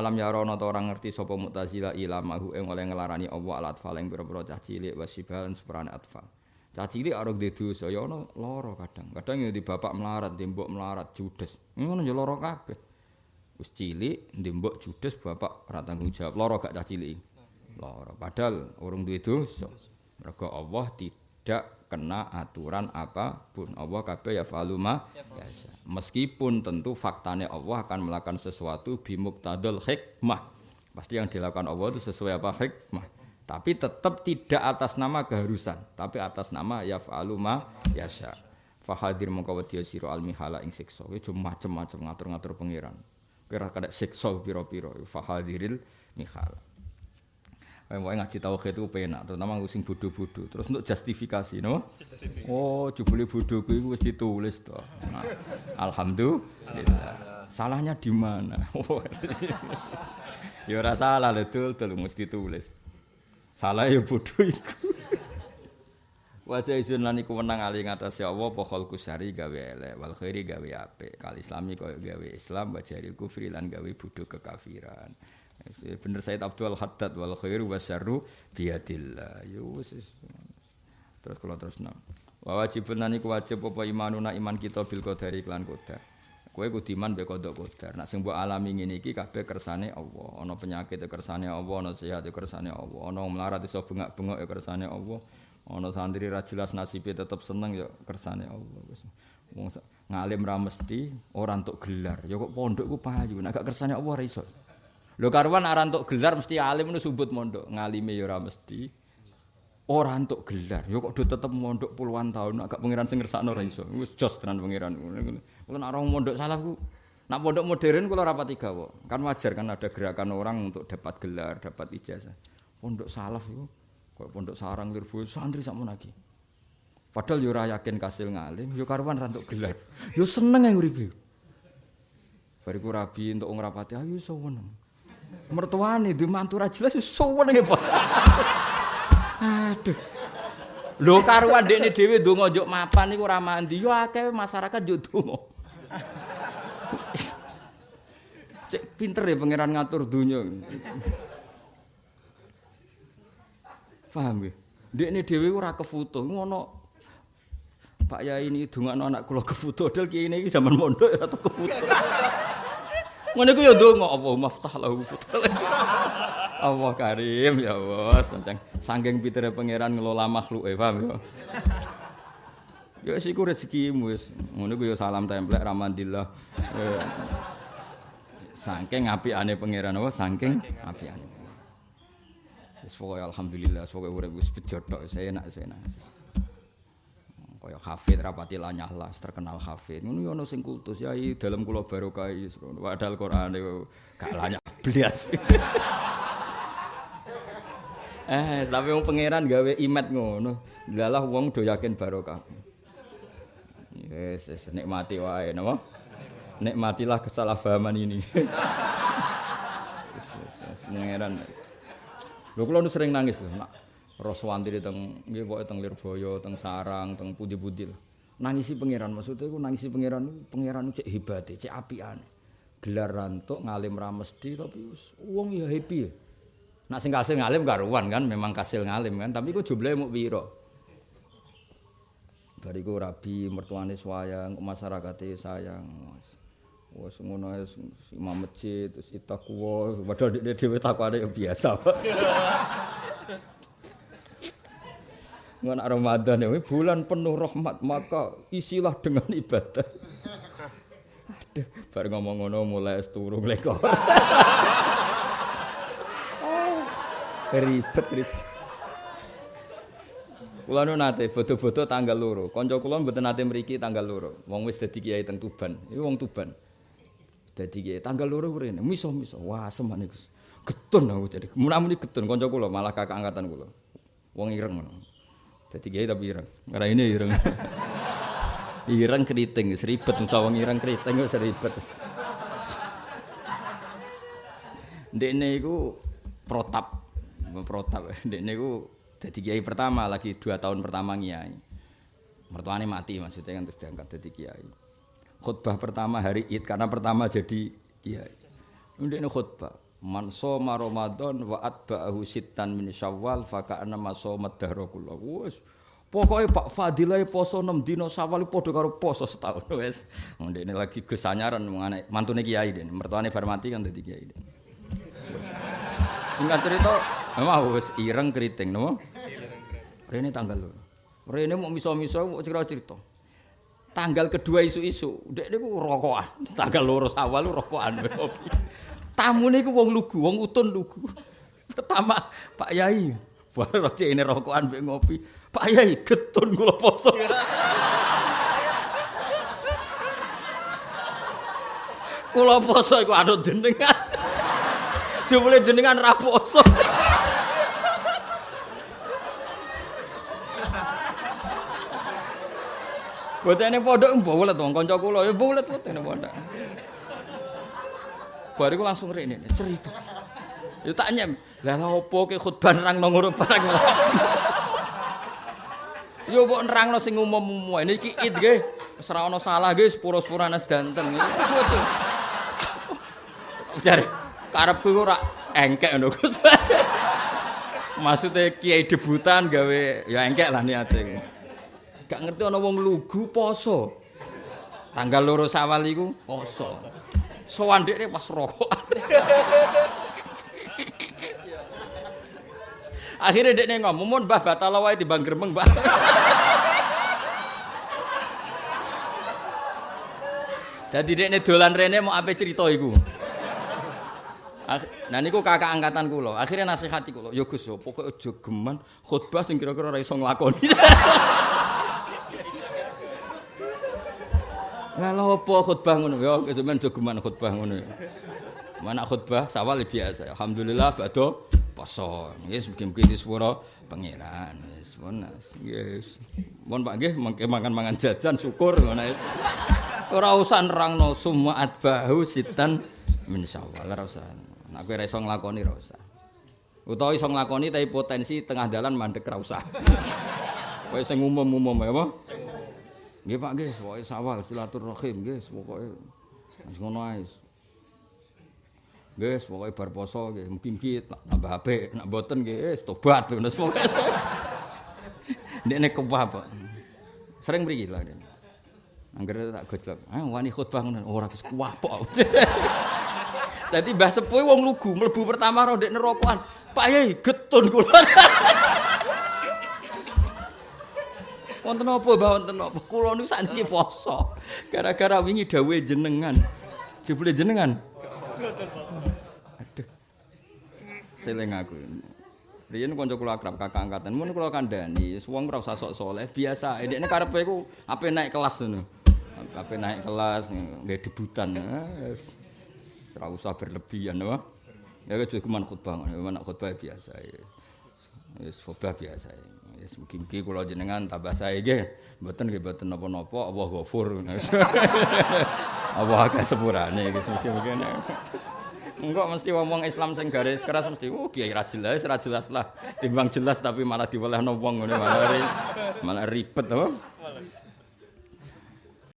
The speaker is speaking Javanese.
Alam ya rono ta orang ngerti sapa Mu'tazilah ilamahu ing oleh ngelarani Allah alat atfal ing pira-pira cah cilik wasibalan sepurane atfal. Cah cilik arep duwe dosa ya ana lara kadang. Kadang ya di bapak melarat, di mbok melarat judes. Ngono ya lara kabeh. Wis cilik, di mbok judes bapak ora tanggung jawab. Lara gak cah cilik. Lara. Padahal urung duwe dosa. Mergo Allah tidak kena aturan apapun. Allah kabeh ya faluma biasa. Meskipun tentu faktanya Allah akan melakukan sesuatu bimuktadul hikmah. Pasti yang dilakukan Allah itu sesuai apa hikmah. Tapi tetap tidak atas nama keharusan, tapi atas nama ya faluma yasha. Fahadir mongko wedi sira al mihala ing siksa. Iki macem-macem ngatur-ngatur pangeran. Kira kada siksa pira-pira. Fahadiril mihala. Wae ngaji tauhid itu penak, terutama sing bodho-bodho. Terus untuk justifikasi, no? Oh, jebule bodho kuwi wis ditulis to. Nah, alhamdulillah. Salahnya di mana? ya ora salah lho, dul, dul mesti ditulis. Salah ya bodho iku. Wajah izin lan iku menang ali ngatas ya Allah apa syari gawe elek wal khairi gawe apik. Kal islami koyo gawe Islam wajari kufri lan gawe bodho kekafiran. Bener Said Abdul Haddad wal khairu wasyarru biadillah yo terus kula terus nang. Wa wajibun nani wajib apa imanuna iman kita bil qadari lan qadar. Kowe kudu iman be kodok qadar. Nek sing mbok alami ngene iki kabeh kersane Allah. Ana penyakit kersane Allah ana sehat kersane Allah. Ana melarat iso bengak-bengok kersane Allah. Ana santri ra jelas nasibe tetep seneng ya kersane Allah wis. Ngalim ra mesti ora entuk gelar. Ya kok pondok ku payu. Nek gak kersane Allah ra iso Lho karuan ora entuk gelar mesti alim nu subut mondok, ngalime ya ora mesti. Ora entuk gelar, ya kok do tetep mondok puluhan tahun agak pangeran sing ngersakno ora iso. Wis jos tenan pangeran. Kulo nek orang mondok salah ku nak pondok modern kula rapati gawa. Kan wajar kan ada gerakan orang untuk dapat gelar, dapat ijazah. Pondok salaf iku kok pondok sarang lirbo santri sakmono lagi. Padahal yo ora yakin kasil ngalim, yo karuan ra entuk gelar. Yo seneng ae uripe. Bariku rabi untuk ngrapati ayo iso. Mertuane duwe mantu ra jelas suwen nggih, Pak. Aduh. Lho karuan dekne dhewe ndonga njuk mapan niku ora mandi, yo akeh masyarakat njuk donga. Cek pinter ya pangeran ngatur dunya. Paham nggih? Dekne dhewe ora kefoto, ngono Pak Yai ini dongakno anak kula kefoto, dal kiye iki zaman mondok ora kefoto. Ngono iku ya ndonga Allah maftah lahu Allah karim ya Allah sancang saking pitere pangeran ngelola makhluk e paham ya. Ya wis iku rezekimu wis. Ngono iku ya salam templek ramandillah. Saking apikane pangeran apa saking apikane. Wis pokoke alhamdulillah pokoke urip wis bejo tok saya enak saya enak. Kaya hafid rapati lanyah las terkenal hafid. Ngono ono sing kultus ya dalam kula barokah padahal Quran gak lanyah blas eh tapi wong pangeran gawe imet ngono. Lalah wong do yakin barokah. Yes, yes nikmati wae napa? Nikmatilah kesalahpahaman ini. Yes, yes, yes, pangeran. Lho kula sering nangis lho Roswantri teng nggih pokoke teng Lirboyo, teng Sarang, teng pundi-pundi. Nangisi pangeran maksudnya iku nangisi pangeran pangeran cek hebate, cek apiane. Gelar rantuk ngalim ra mesti tapi wong ya happy ya. Nak sing kasil ngalim karuan kan, memang kasil ngalim kan, tapi iku jumlahe muk pira. Bariku rabi mertuane sayang, masyarakate sayang. Wes ngono ae imam masjid terus itakwa, padahal dhewe takwane biasa. Ngono Ramadan ini bulan penuh rahmat maka isilah dengan ibadah. Aduh, bar ngomong ngono mulai turu mleko. Ribet ribet. Kula nu nate foto-foto tanggal loro. Kanca kula mboten nate mriki tanggal loro. Wong wis dadi kiai teng Tuban. Iki wong Tuban. Dadi kiai tanggal loro mrene. Miso-miso. Wah, semen iku. Getun aku jadi. Mun-muni getun kanca kula malah kakak angkatan kula. Wong ireng ngono. Dadi kiai tapi ireng. Ora ini ireng. ireng keriting, seribet sawang ireng keriting seribet. Ndekne iku protap. Protap. Ndekne iku dadi kiai pertama lagi dua tahun pertama kiai. Mertuane mati maksudnya kan terus diangkat dadi kiai. Khutbah pertama hari Id karena pertama jadi kiai. Ndekne khutbah Man shoma Ramadan wa atba'ahu sittan min Syawal fa ka'anna ma shoma dahra kullu. Wes Pokoke Pak Fadilah poso 6 dina Syawal padha karo poso setahun wis. Ndekne lagi Gus anyaran mangane mantune kiai den. Mertuane bar mati kan dadi kiai. Singkat cerita, memang wis ireng keriting no. Rene tanggal loro. Rene mau miso-miso mau cerita-cerita. Tanggal kedua isu-isu, dek niku rokokan. Tanggal loro Syawal rokokan. Tamune iku wong lugu, wong utun lugu. Pertama Pak Yai, baru roti ini rokokan mbek ngopi. Pak Yai getun kula poso. kula poso iku anut jenengan. Jumule jenengan ra poso. Botene pondok mbolet wong kanca kula ya mbolet botene pondok. Bariku langsung rene cerita. Ya tak nyem. Lah opo ke khutbah nang ngono barang. Yo mbok nerangno sing umum-umum. Niki id nggih. Wis ora ana salah nggih sepuro-sepurane sedanten. Jare karepku ora engkek ngono Gus. Maksude kiai debutan gawe ya engkek lah niate. Gak ngerti ana wong lugu poso. Tanggal loro Sawal iku poso. Sowan dekne pas rokok. Akhirnya dia ngomong, "Mun Mbah batal wae timbang gremeng, Mbah." Dadi dekne dolan rene mau ape cerita iku. Nah niku kakak angkatan kula. Akhirnya nasihati kula, "Ya Gus, pokoke aja geman khutbah sing kira-kira ora iso nglakoni." Lah apa khutbah ngono? Ya sampean aja geman khutbah ngono. Mana khutbah sawal biasa. Alhamdulillah badhe poso. Wis mugi-mugi disuwara pangeran. Wis monas. Yes. Mohon Pak nggih mangke mangan-mangan jajan syukur ngono wis. Ora usah nerangno semua atbahu sitan min syawal ora usah. Nek kowe ora iso nglakoni ora usah. Utawa iso nglakoni tapi potensi tengah dalan mandek ora usah. Kowe sing umum-umum ya apa? Nggih Pak nggih, pokoke sawal silaturahim nggih, pokoke wis ngono ae. Nggih, pokoke bar poso nggih, mugi-mugi tambah apik, nek mboten nggih wis tobat ngono pokoke. Ndekne kewah, Pak. Sering mriki lho. Angger tak gojlok. Ah, wani khutbah ngono ora wis kuwah pok. Dadi Mbah Sepuh wong lugu mlebu pertama ro ndek nerokokan. Pak Yai getun kula. Wonten apa, Mbah? Wonten apa? Kula niku sakniki poso. Gara-gara wingi dawuhe jenengan. Jebule jenengan. Aduh. Seling aku. Riyen kanca kula akrab kakak angkatan, mun kula kandhani, wong ora usah sok saleh, biasa. Dekne karepe iku ape naik kelas ngono. Ape naik kelas nggih debutan. Ora usah berlebihan, apa? Ya cuma khutbah, mana khutbah biasa. Wis khutbah biasa. Wis mugi-mugi kula jenengan tambah sae nggih. Mboten nggih mboten napa-napa, Allah ghafur. Allah agak sepurane iki mugi-mugi. Enggak mesti ngomong Islam sing garis keras mesti oh kiai ra jelas ra jelas lah. Timbang jelas tapi malah diwelehno wong ngene malah malah ribet apa?